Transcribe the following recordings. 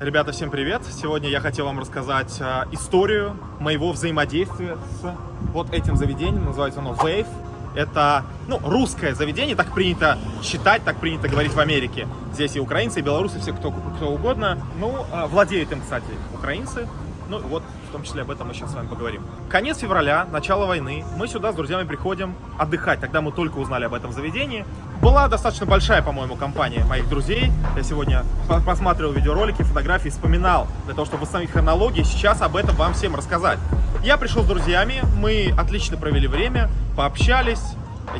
Ребята, всем привет! Сегодня я хотел вам рассказать э, историю моего взаимодействия с вот этим заведением. Называется оно Wave. Это, ну, русское заведение, так принято считать, так принято говорить в Америке. Здесь и украинцы, и белорусы, все кто, кто угодно. Ну, э, владеют им, кстати, украинцы. Ну, вот, в том числе об этом мы сейчас с вами поговорим. Конец февраля, начало войны. Мы сюда с друзьями приходим отдыхать. Тогда мы только узнали об этом заведении. Была достаточно большая, по-моему, компания моих друзей. Я сегодня посмотрел видеоролики, фотографии, вспоминал, для того, чтобы восстановить хронологию, сейчас об этом вам всем рассказать. Я пришел с друзьями, мы отлично провели время, пообщались,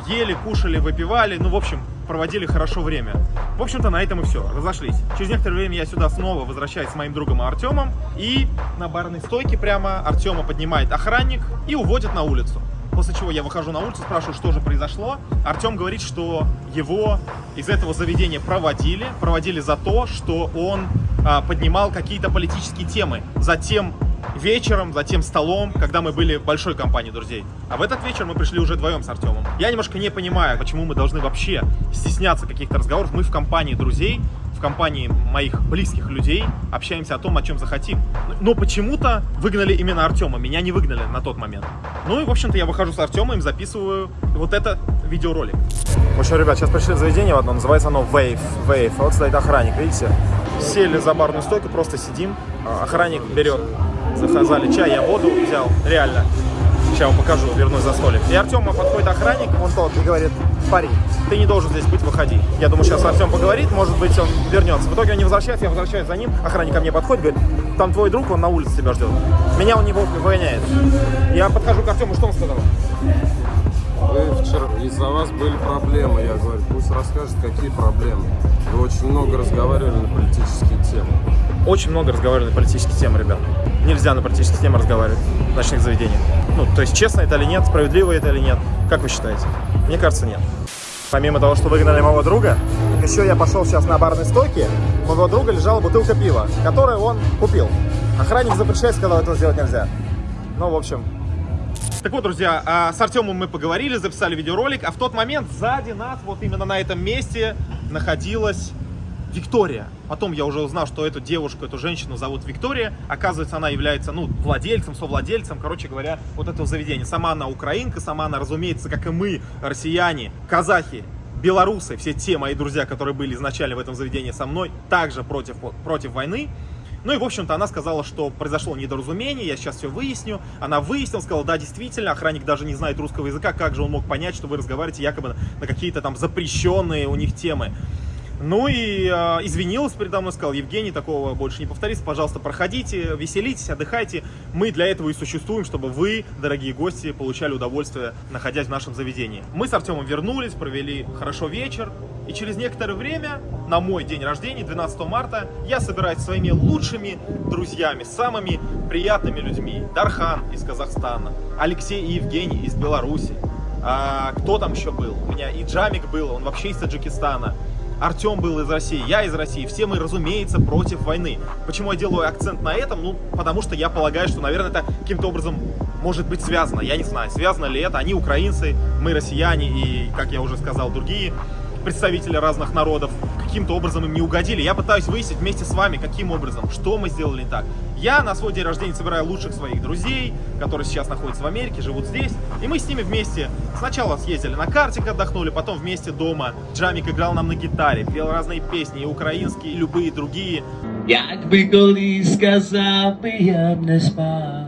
ели, кушали, выпивали, ну, в общем, проводили хорошо время. В общем-то, на этом и все, разошлись. Через некоторое время я сюда снова возвращаюсь с моим другом Артемом, и на барной стойке прямо Артема поднимает охранник и уводит на улицу. После чего я выхожу на улицу, спрашиваю, что же произошло. Артем говорит, что его из этого заведения проводили. Проводили за то, что он а, поднимал какие-то политические темы. Затем вечером, за тем столом, когда мы были большой компании друзей. А в этот вечер мы пришли уже вдвоем с Артемом. Я немножко не понимаю, почему мы должны вообще стесняться каких-то разговоров. Мы в компании друзей, в компании моих близких людей общаемся о том, о чем захотим. Но почему-то выгнали именно Артема, меня не выгнали на тот момент. Ну и, в общем-то, я выхожу с Артемом, записываю вот это видеоролик. В общем, ребят, сейчас пришли в заведение в одно, называется оно Wave. Wave. Вот стоит охранник, видите? Сели за барную стойку, просто сидим. Охранник берет заказали чай, я воду взял, реально. Сейчас вам покажу, вернусь за столик. И Артем подходит охранник, он тот, и говорит, парень, ты не должен здесь быть, выходи. Я думаю, сейчас Артем поговорит, может быть, он вернется. В итоге он не возвращается, я возвращаюсь за ним, охранник ко мне подходит, говорит, там твой друг, он на улице тебя ждет. Меня он не выгоняет. Я подхожу к Артему, что он сказал? Вы вчера, из-за вас были проблемы, я говорю, пусть расскажет, какие проблемы. Вы очень много разговаривали на политические темы. Очень много разговаривали на политические темы, ребят. Нельзя на политические темы разговаривать в ночных заведениях. Ну, то есть, честно это или нет, справедливо это или нет. Как вы считаете? Мне кажется, нет. Помимо того, что выгнали моего друга, еще я пошел сейчас на барной стойке, у моего друга лежала бутылка пива, которую он купил. Охранник запрещает, сказал, этого сделать нельзя. Ну, в общем, так вот, друзья, а, с Артемом мы поговорили, записали видеоролик, а в тот момент сзади нас, вот именно на этом месте, находилась Виктория. Потом я уже узнал, что эту девушку, эту женщину зовут Виктория. Оказывается, она является, ну, владельцем, совладельцем, короче говоря, вот этого заведения. Сама она украинка, сама она, разумеется, как и мы, россияне, казахи, белорусы, все те мои друзья, которые были изначально в этом заведении со мной, также против, против войны. Ну и, в общем-то, она сказала, что произошло недоразумение, я сейчас все выясню. Она выяснила, сказала, да, действительно, охранник даже не знает русского языка, как же он мог понять, что вы разговариваете якобы на какие-то там запрещенные у них темы. Ну и э, извинилась передо мной, сказал, Евгений, такого больше не повторится, пожалуйста, проходите, веселитесь, отдыхайте. Мы для этого и существуем, чтобы вы, дорогие гости, получали удовольствие, находясь в нашем заведении. Мы с Артемом вернулись, провели хорошо вечер, и через некоторое время, на мой день рождения, 12 марта, я собираюсь со своими лучшими друзьями, самыми приятными людьми. Дархан из Казахстана, Алексей и Евгений из Беларуси. А, кто там еще был? У меня и Джамик был, он вообще из Таджикистана. Артем был из России, я из России, все мы, разумеется, против войны. Почему я делаю акцент на этом? Ну, потому что я полагаю, что, наверное, это каким-то образом может быть связано. Я не знаю, связано ли это. Они украинцы, мы россияне и, как я уже сказал, другие представители разных народов каким-то образом им не угодили. Я пытаюсь выяснить вместе с вами, каким образом, что мы сделали не так. Я на свой день рождения собираю лучших своих друзей, которые сейчас находятся в Америке, живут здесь. И мы с ними вместе сначала съездили на картик, отдохнули, потом вместе дома. Джамик играл нам на гитаре, пел разные песни, и украинские, и любые другие. Як би коли сказав я не спав,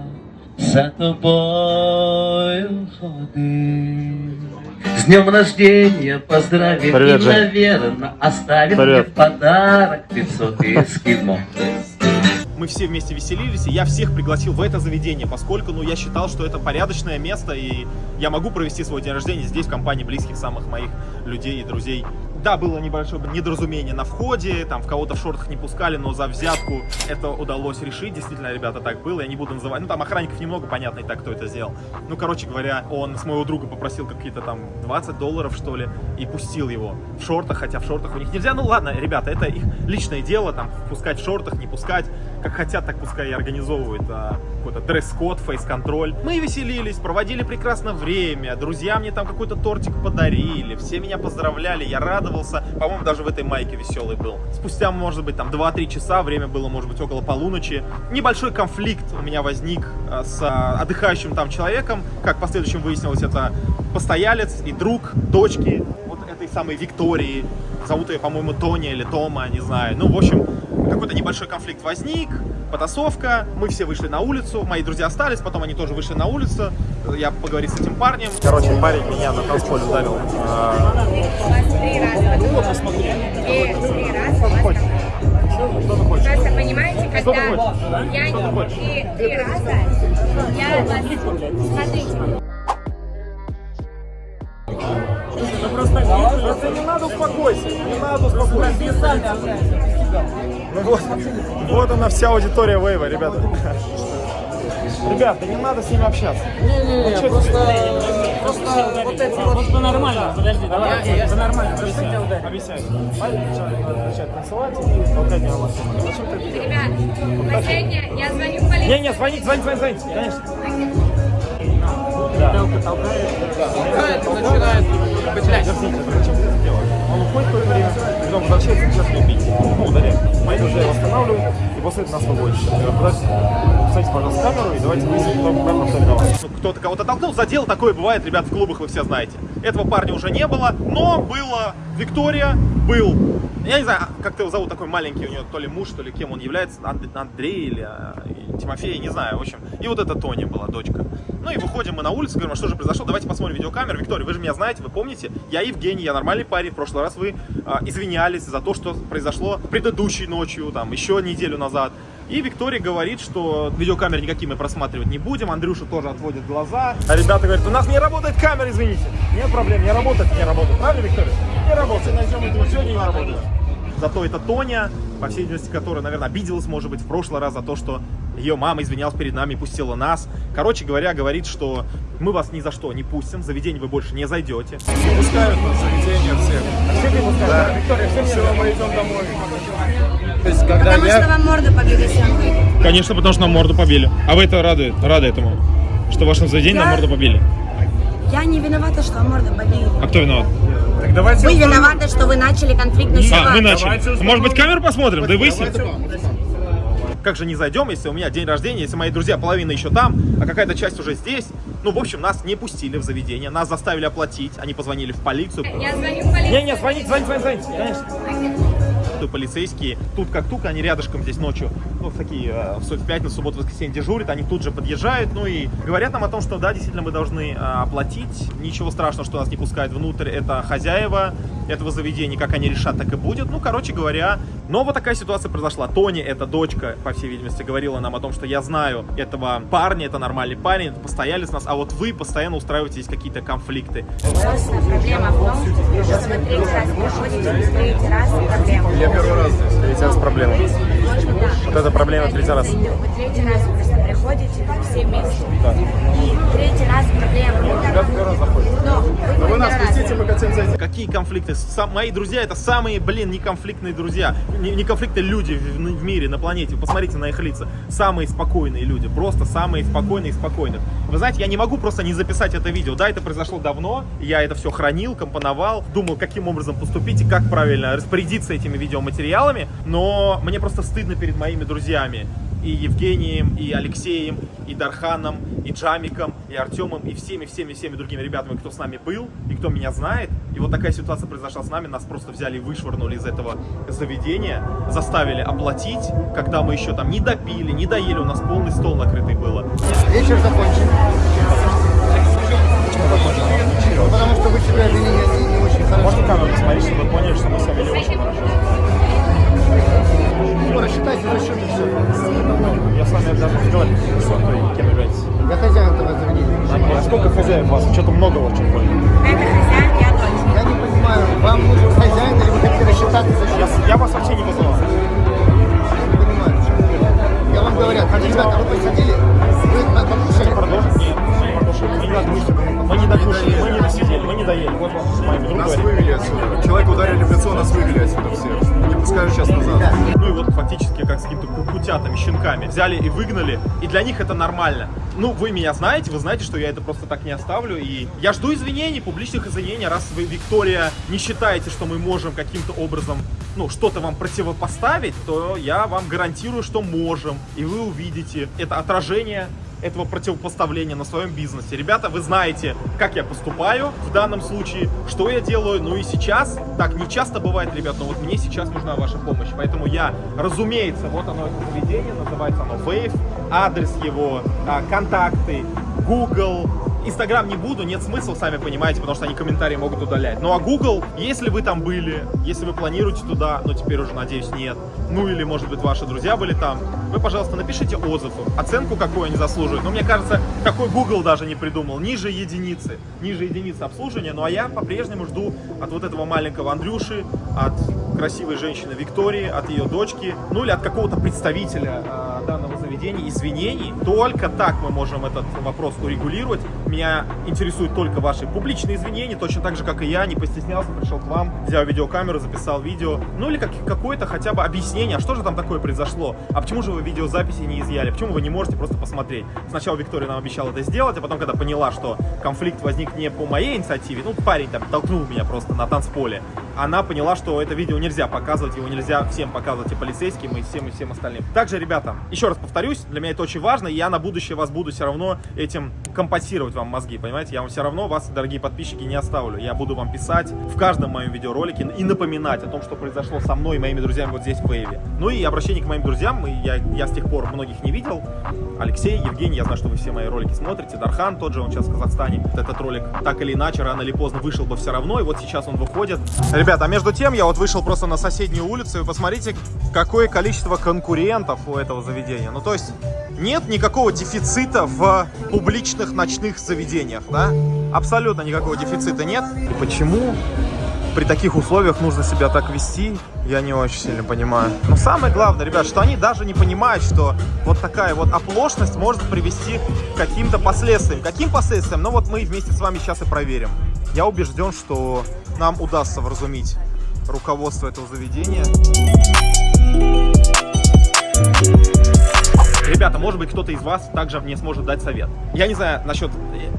за тобою ходив. С днем рождения поздравим Привет, и, наверное, оставим Привет. мне подарок 500 эскимо. Мы все вместе веселились, и я всех пригласил в это заведение, поскольку, ну, я считал, что это порядочное место, и я могу провести свой день рождения здесь, в компании близких самых моих людей и друзей. Да, было небольшое недоразумение на входе, там в кого-то в шортах не пускали, но за взятку это удалось решить. Действительно, ребята, так было, я не буду называть. Ну, там охранников немного, понятно и так, кто это сделал. Ну, короче говоря, он с моего друга попросил какие-то там 20 долларов, что ли, и пустил его в шортах, хотя в шортах у них нельзя. Ну, ладно, ребята, это их личное дело, там, пускать в шортах, не пускать. Как хотят, так пускай и организовывают а, какой-то дресс-код, фейс-контроль. Мы веселились, проводили прекрасно время, друзья мне там какой-то тортик подарили, все меня поздравляли, я радовался. По-моему, даже в этой майке веселый был. Спустя, может быть, там 2-3 часа, время было, может быть, около полуночи. Небольшой конфликт у меня возник а, с а, отдыхающим там человеком. Как в последующем выяснилось, это постоялец и друг дочки самой Виктории. Зовут ее, по-моему, Тоня или Тома, не знаю. Ну, в общем, какой-то небольшой конфликт возник, потасовка, мы все вышли на улицу, мои друзья остались, потом они тоже вышли на улицу, я поговорил с этим парнем. Короче, парень меня на танцполе ударил. Три раза. Три, три раза. Просто понимаете, когда я и три раза, я вас... Смотрите, Просто не надо успокойся, не надо успокойся. Ну вот, вот она вся аудитория Вейва, ребята. Ребята, не надо с ними общаться. Не-не-не, чё просто, просто вот эти вот... Вот по-нормальному, подожди, давай, по-нормальному. Объясняю. Маленький человек надо начать танцевать и толкать меня в машину. Зачем ты это ребят, последнее, я звоню в полицию. Не-не, звонить, звонить, звонить, звонить, конечно. начинает после нас подождите, Вставьте, пожалуйста, камеру и давайте выясним, кто виноват. Ну, кто-то кого-то толкнул, задел, такое бывает, ребят, в клубах вы все знаете. Этого парня уже не было, но было Виктория, был, я не знаю, как его зовут, такой маленький у нее, то ли муж, то ли кем он является, Анд- Андрей или а, Тимофей, не знаю, в общем. И вот эта Тоня была, дочка. Ну и выходим мы на улицу, говорим, а что же произошло, давайте посмотрим видеокамеру. Виктория, вы же меня знаете, вы помните, я Евгений, я нормальный парень, в прошлый раз вы а, извинялись за то, что произошло предыдущей ночью, там, еще неделю назад. И Виктория говорит, что видеокамеры никакие мы просматривать не будем. Андрюша тоже отводит глаза. А ребята говорят, у нас не работает камера, извините. Нет проблем, не работает, не работает. Правильно, Виктория? Не работает. Найдем этого сегодня не работает. Зато это Тоня, по всей видимости, которая, наверное, обиделась, может быть, в прошлый раз за то, что ее мама извинялась перед нами, пустила нас. Короче говоря, говорит, что мы вас ни за что не пустим, в заведение вы больше не зайдете. Не пускают на заведение всех. Все не пускают? Виктория, все, Все, мы идем домой. То есть, когда Потому что я... вам морду побили, выйдет. Конечно, потому что нам морду побили. А вы это рады, рады этому? Что в вашем заведении нам Я- морду побили? Я не виновата, что вам морду побили. А кто виноват? Так давайте... Вы виноваты, что вы начали конфликтную А, ситуацию. мы начали. Давайте Может быть, камеру посмотрим? Да и выясним. Давайте- Как же не зайдем, если у меня день рождения, если мои друзья половина еще там, а какая-то часть уже здесь. Ну, в общем, нас не пустили в заведение, нас заставили оплатить, они позвонили в полицию. Я звоню в полицию. Не-не, звонить, звонить, звонить, звонить, конечно. И Полицейские. Тут как тут, они рядышком здесь ночью, ну, такие, э, в, пятницу, субботу, воскресенье дежурят, они тут же подъезжают, ну и говорят нам о том, что да, действительно, мы должны э, оплатить, ничего страшного, что нас не пускают внутрь, это хозяева этого заведения, как они решат, так и будет, ну, короче говоря, но вот такая ситуация произошла. Тони, эта дочка, по всей видимости, говорила нам о том, что я знаю этого парня, это нормальный парень, это постоялец нас, а вот вы постоянно устраиваете здесь какие-то конфликты. Проблема в том, что вы третий раз проблема. Первый раз здесь. Третий раз проблема. Да. Вот это проблема третий раз. Вы третий раз просто приходите все вместе. И третий раз проблема. Но вы, Вы нас пустите, мы хотим зайти. Какие конфликты? Сам- мои друзья это самые, блин, неконфликтные друзья. Не, неконфликтные люди в, в мире, на планете. Посмотрите на их лица. Самые спокойные люди. Просто самые спокойные из спокойных. Вы знаете, я не могу просто не записать это видео. Да, это произошло давно. Я это все хранил, компоновал, думал, каким образом поступить и как правильно распорядиться этими видеоматериалами. Но мне просто стыдно перед моими друзьями. И Евгением, и Алексеем, и Дарханом, и Джамиком, и Артемом, и всеми-всеми-всеми другими ребятами, кто с нами был, и кто меня знает. И вот такая ситуация произошла с нами. Нас просто взяли и вышвырнули из этого заведения, заставили оплатить, когда мы еще там не допили, не доели, у нас полный стол накрытый было. Вечер закончен. Ну, Потому что вы себя вели не, не очень хорошо. Можно камеру посмотреть, чтобы вы поняли, что мы себя вели очень хорошо? Ну, рассчитайте за счет и все. Я с вами даже разговаривать. Что вы кем являетесь? Я хозяин этого заведения. А сколько хозяев у вас? Что-то много очень больно. Это хозяин, я дочь. Я не понимаю, вам нужен хозяин или вы хотите рассчитаться за Я, счет? я вас вообще не вызывал. Я не понимаю. Я вам говорю, ребята, вы посидели, вы по- покушали. Продолжить? Нет, мы не продолжили. Мы не докушали. Мы не докушали, мы не досидели, мы не доели. Вот вам с моим другом Нас вывели отсюда. Человека ударили в лицо, нас вывели отсюда всех. Не пускают сейчас назад. Ну и вот фактически как с каким-то ку- утятами, щенками. Взяли и выгнали, и для них это нормально. Ну, вы меня знаете, вы знаете, что я это просто так не оставлю, и я жду извинений, публичных извинений, раз вы, Виктория, не считаете, что мы можем каким-то образом, ну, что-то вам противопоставить, то я вам гарантирую, что можем, и вы увидите это отражение этого противопоставления на своем бизнесе. Ребята, вы знаете, как я поступаю в данном случае, что я делаю. Ну и сейчас, так не часто бывает, ребят, но вот мне сейчас нужна ваша помощь. Поэтому я, разумеется, вот оно, это заведение, называется оно Wave, адрес его, а, контакты, Google, Инстаграм не буду, нет смысла, сами понимаете, потому что они комментарии могут удалять. Ну а Google, если вы там были, если вы планируете туда, но теперь уже, надеюсь, нет, ну или, может быть, ваши друзья были там, вы, пожалуйста, напишите отзыв, оценку, какую они заслуживают. Но мне кажется, такой Google даже не придумал, ниже единицы, ниже единицы обслуживания. Ну а я по-прежнему жду от вот этого маленького Андрюши, от красивой женщины Виктории, от ее дочки, ну или от какого-то представителя э, данного заведения извинений. Только так мы можем этот вопрос урегулировать. Меня интересуют только ваши публичные извинения, точно так же, как и я, не постеснялся, пришел к вам, взял видеокамеру, записал видео, ну или как, какое-то хотя бы объяснение, а что же там такое произошло, а почему же вы видеозаписи не изъяли, почему вы не можете просто посмотреть. Сначала Виктория нам обещала это сделать, а потом, когда поняла, что конфликт возник не по моей инициативе, ну парень там толкнул меня просто на танцполе, она поняла, что это видео нельзя показывать, его нельзя всем показывать и полицейским, и всем, и всем остальным. Также, ребята, еще раз повторюсь, для меня это очень важно, и я на будущее вас буду все равно этим компенсировать вам мозги, понимаете? Я вам все равно, вас, дорогие подписчики, не оставлю. Я буду вам писать в каждом моем видеоролике и напоминать о том, что произошло со мной и моими друзьями вот здесь в Вейве. Ну и обращение к моим друзьям, я, я с тех пор многих не видел. Алексей, Евгений, я знаю, что вы все мои ролики смотрите. Дархан тот же, он сейчас в Казахстане. Этот ролик так или иначе, рано или поздно вышел бы все равно, и вот сейчас он выходит. Ребята, а между тем я вот вышел просто на соседнюю улицу, и посмотрите, какое количество конкурентов у этого заведения. Ну, то есть нет никакого дефицита в публичных ночных заведениях, да? Абсолютно никакого дефицита нет. И почему при таких условиях нужно себя так вести, я не очень сильно понимаю. Но самое главное, ребят, что они даже не понимают, что вот такая вот оплошность может привести к каким-то последствиям. Каким последствиям? Ну вот мы вместе с вами сейчас и проверим. Я убежден, что нам удастся вразумить руководство этого заведения. Может быть, кто-то из вас также мне сможет дать совет. Я не знаю насчет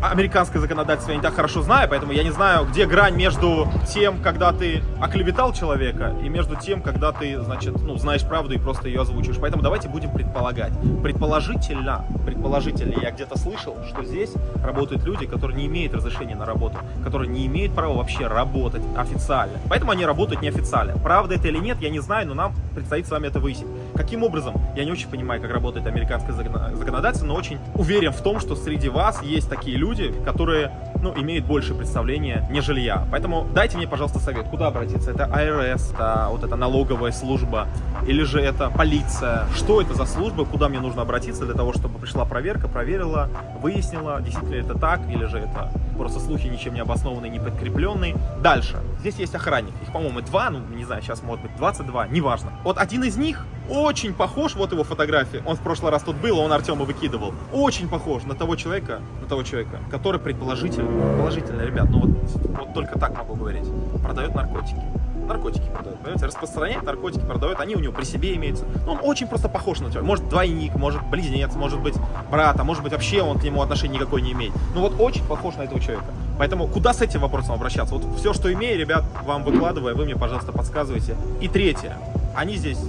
американское законодательство, я не так хорошо знаю, поэтому я не знаю, где грань между тем, когда ты оклеветал человека, и между тем, когда ты, значит, ну, знаешь правду и просто ее озвучиваешь. Поэтому давайте будем предполагать. Предположительно, предположительно, я где-то слышал, что здесь работают люди, которые не имеют разрешения на работу, которые не имеют права вообще работать официально. Поэтому они работают неофициально. Правда это или нет, я не знаю, но нам предстоит с вами это выяснить. Каким образом? Я не очень понимаю, как работает американское законодательство, но очень уверен в том, что среди вас есть такие люди, которые ну, имеют больше представления, нежели я. Поэтому дайте мне, пожалуйста, совет, куда обратиться. Это АРС, это вот эта налоговая служба, или же это полиция. Что это за служба, куда мне нужно обратиться для того, чтобы пришла проверка, проверила, выяснила, действительно это так, или же это просто слухи ничем не обоснованные, не подкрепленные. Дальше. Здесь есть охранник. Их, по-моему, два, ну, не знаю, сейчас может быть 22, неважно. Вот один из них очень похож, вот его фотография, он в прошлый раз тут был, он Артема выкидывал, очень похож на того человека, на того человека, который предположительно, положительно, ребят, ну вот, вот только так могу говорить, продает наркотики. Наркотики продает, понимаете, распространяет наркотики, продает, они у него при себе имеются. Ну, он очень просто похож на тебя. Может, двойник, может, близнец, может быть, брат, а может быть, вообще он к нему отношения никакой не имеет. Ну, вот очень похож на этого человека. Поэтому куда с этим вопросом обращаться? Вот все, что имею, ребят, вам выкладываю, вы мне, пожалуйста, подсказывайте. И третье. Они здесь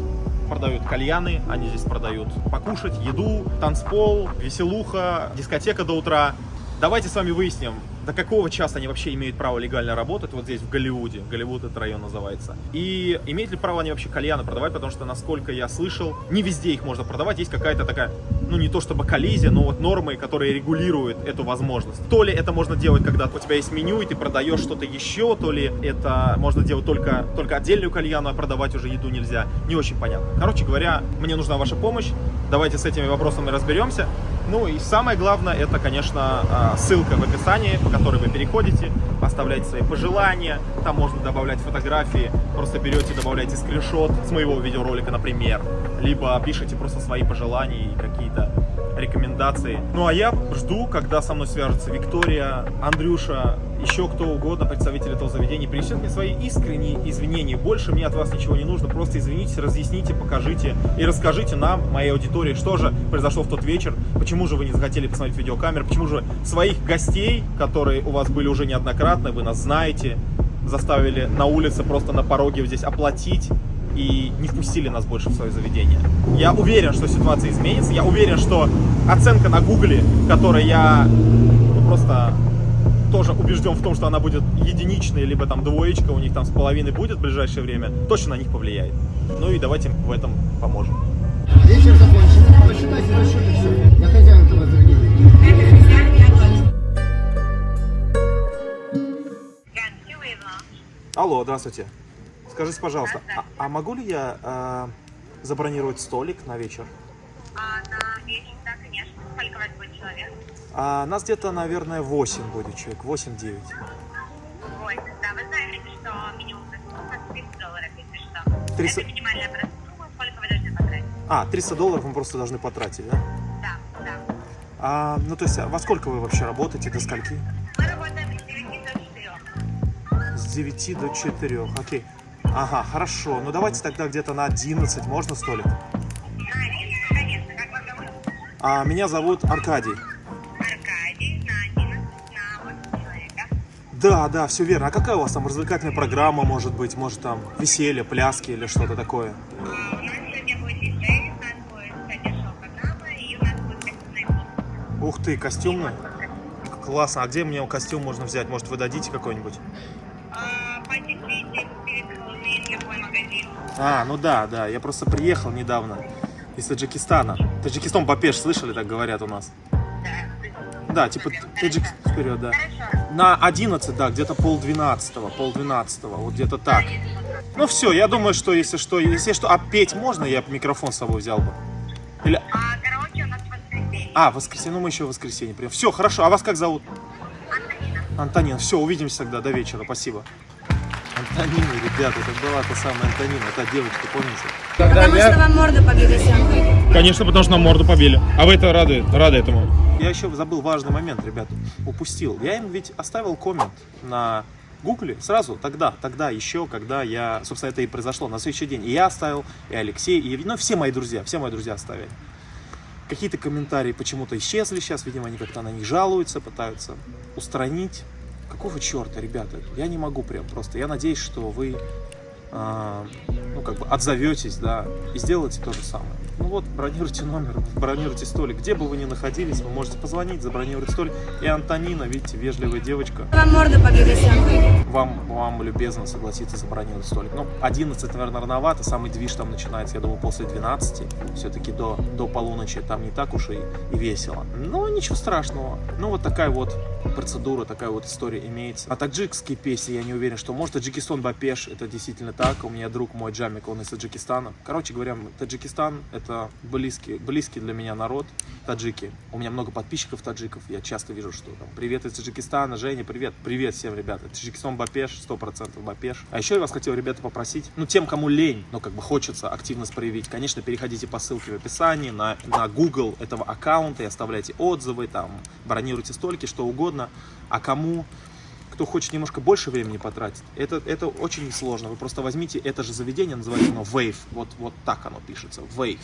продают кальяны, они здесь продают покушать, еду, танцпол, веселуха, дискотека до утра. Давайте с вами выясним, до какого часа они вообще имеют право легально работать вот здесь, в Голливуде. Голливуд этот район называется. И имеют ли право они вообще кальяны продавать, потому что, насколько я слышал, не везде их можно продавать. Есть какая-то такая, ну не то чтобы коллизия, но вот нормы, которые регулируют эту возможность. То ли это можно делать, когда у тебя есть меню, и ты продаешь что-то еще, то ли это можно делать только, только отдельную кальяну, а продавать уже еду нельзя. Не очень понятно. Короче говоря, мне нужна ваша помощь. Давайте с этими вопросами разберемся. Ну и самое главное, это, конечно, а, ссылка в описании, по которой вы переходите, оставляете свои пожелания, там можно добавлять фотографии, просто берете, добавляете скриншот с моего видеоролика, например, либо пишите просто свои пожелания и какие-то рекомендации. Ну а я жду, когда со мной свяжутся Виктория, Андрюша еще кто угодно, представитель этого заведения, принесет мне свои искренние извинения. Больше мне от вас ничего не нужно. Просто извинитесь, разъясните, покажите и расскажите нам, моей аудитории, что же произошло в тот вечер, почему же вы не захотели посмотреть видеокамеры, почему же своих гостей, которые у вас были уже неоднократно, вы нас знаете, заставили на улице просто на пороге здесь оплатить и не впустили нас больше в свое заведение. Я уверен, что ситуация изменится. Я уверен, что оценка на гугле, которой я ну, просто тоже убежден в том, что она будет единичной, либо там двоечка у них там с половиной будет в ближайшее время, точно на них повлияет. Ну и давайте в этом поможем. Вечер закончен. Посчитайте за счет и все. Я хозяин этого заведения. Это хозяин, я дочь. Алло, здравствуйте. Скажите, пожалуйста, а, а могу ли я э, забронировать столик на вечер? А на вечер, да, конечно. Сколько вас будет человек? А, нас где-то, наверное, 8 будет человек, 8-9. Ой, да, вы знаете, что минимум это 300 долларов, если что. 300 Это минимальная сумма, сколько вы должны потратить. А, 300 долларов мы просто должны потратить, да? Да, да. А, ну, то есть, а во сколько вы вообще работаете, до скольки? Мы работаем с 9 до 4. С 9 до 4, окей. Ага, хорошо. Ну, давайте тогда где-то на 11 можно столик? На А, меня зовут Аркадий. Аркадий, на 11, на 8 человек, да? Да, да, все верно. А какая у вас там развлекательная программа может быть? Может там веселье, пляски или что-то такое? А, у нас сегодня будет диджей, у нас будет кстати, шоу-программа, и у нас будет костюмная песня. Ух ты, костюмная? Классно. А где мне костюм можно взять? Может, вы дадите какой-нибудь? А, по дефите перед Хэллоуин, любой магазин. А, ну да, да. Я просто приехал недавно из Таджикистана. Таджикистан Бапеш, слышали, так говорят у нас? Да, типа Таджик вперед, да. Хорошо. На 11, да, где-то полдвенадцатого, полдвенадцатого, вот где-то так. Ну все, я думаю, что если что, если что, а петь можно, я микрофон с собой взял бы. Или, А у нас воскресенье. а, воскресенье, ну мы еще в воскресенье прием. Все, хорошо, а вас как зовут? Антонина. Антонин, все, увидимся тогда, до вечера, спасибо. Антонина, ребята, это была та самая Антонина, та девочка, помните? Потому что вам морду побили всем. Конечно, потому что нам морду побили. А вы это рады, рады этому? Я еще забыл важный момент, ребят, упустил. Я им ведь оставил коммент на Гугле сразу, тогда, тогда еще, когда я, собственно, это и произошло на следующий день. И я оставил, и Алексей, и ну, все мои друзья, все мои друзья оставили. Какие-то комментарии почему-то исчезли сейчас, видимо, они как-то на них жалуются, пытаются устранить. Какого черта, ребята? Я не могу прям просто. Я надеюсь, что вы, а, ну, как бы отзоветесь, да, и сделаете то же самое. Ну вот, бронируйте номер, бронируйте столик. Где бы вы ни находились, вы можете позвонить, забронировать столик. И Антонина, видите, вежливая девочка, Вам побили всем. Вам, вам любезно согласится забронировать столик. Ну, 11, наверное, рановато, самый движ там начинается, я думаю, после 12. Все-таки до, до полуночи там не так уж и, и весело. Но ничего страшного. Ну, вот такая вот процедура, такая вот история имеется. А таджикские песни, я не уверен, что может. Таджикистан Бапеш, это действительно так. У меня друг мой Джамик, он из Таджикистана. Короче говоря, Таджикистан это близкий, близкий для меня народ, таджики. У меня много подписчиков таджиков, я часто вижу, что там привет из Таджикистана, Женя, привет, привет всем, ребята. Таджикистан Бапеш, 100% Бапеш. А еще я вас хотел, ребята, попросить, ну, тем, кому лень, но как бы хочется активность проявить, конечно, переходите по ссылке в описании на, на Google этого аккаунта и оставляйте отзывы, там, бронируйте столики, что угодно. А кому кто хочет немножко больше времени потратить, это, это очень несложно. Вы просто возьмите это же заведение, называется оно Wave. Вот, вот так оно пишется, Wave.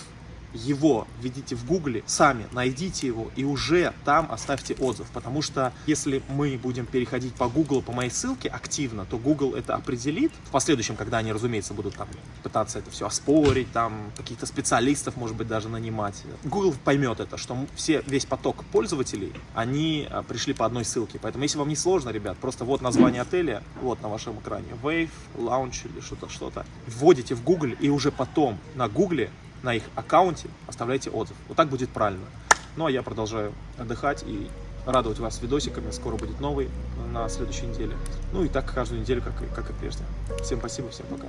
Его введите в гугле, сами найдите его и уже там оставьте отзыв. Потому что если мы будем переходить по Google, по моей ссылке активно, то Google это определит. В последующем, когда они, разумеется, будут там пытаться это все оспорить, там каких-то специалистов, может быть, даже нанимать. Google поймет это, что все, весь поток пользователей, они а, пришли по одной ссылке. Поэтому, если вам не сложно, ребят, просто вот название отеля, вот на вашем экране, Wave, Lounge или что-то, что-то. Вводите в Google и уже потом на Google на их аккаунте оставляйте отзыв. Вот так будет правильно. Ну а я продолжаю отдыхать и радовать вас видосиками. Скоро будет новый на следующей неделе. Ну и так каждую неделю, как и, как и прежде. Всем спасибо, всем пока.